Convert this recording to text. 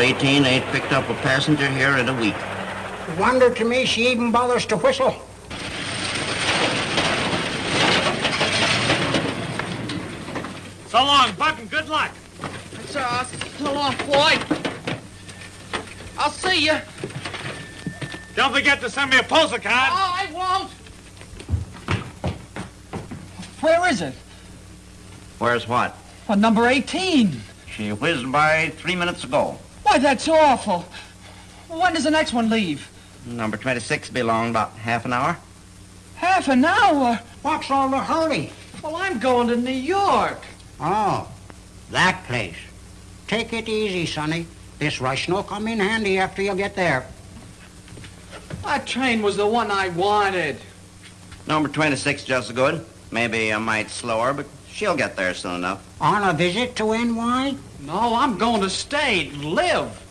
18 ain't picked up a passenger here in a week. Wonder to me she even bothers to whistle. So long, Button. Good luck. So, uh, so long, Floyd. I'll see you. Don't forget to send me a postal Oh, card. I won't. Where is it? Where's what? Well, number 18. She whizzed by three minutes ago. Why, that's awful. When does the next one leave? Number 26 be along about half an hour. Half an hour. What's all the hurry? Well, I'm going to New York. Oh, that place. Take it easy, Sonny. This rush will come in handy after you get there. That train was the one I wanted. Number 26 just as good. Maybe a mite slower, but she'll get there soon enough. On a visit to NY? No, I'm going to stay, live.